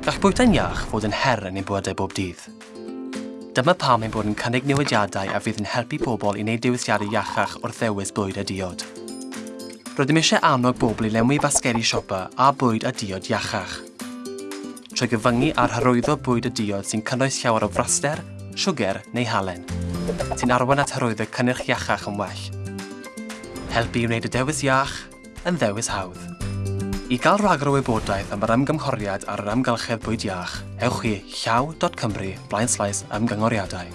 Gall bwyta'n iach fod yn her yn ein bywydau bob dydd. Dyma pam ein bod yn cynnig newidiadau a fydd yn helpu pobl i wneud dewisiadau iachach wrth ddewis bwyd a diod. Rydym eisiau annog bobl i lenwi basgeri siopa a bwyd a diod iachach. Trwy gyfyngu ar hyrwyddo bwyd a diod sy'n cynnwys llawer o fraster, siwger neu halen, sy'n arwain at hyrwyddo cynnyrch iachach yn well. Helpu i wneud y dewis iach yn ddewis hawdd. I gael rhagor o wybodaeth am yr ymgymhoriad ar yr amgylchedd bwyd iach, ewch i llaw.cymru blaen ymgynghoriadau.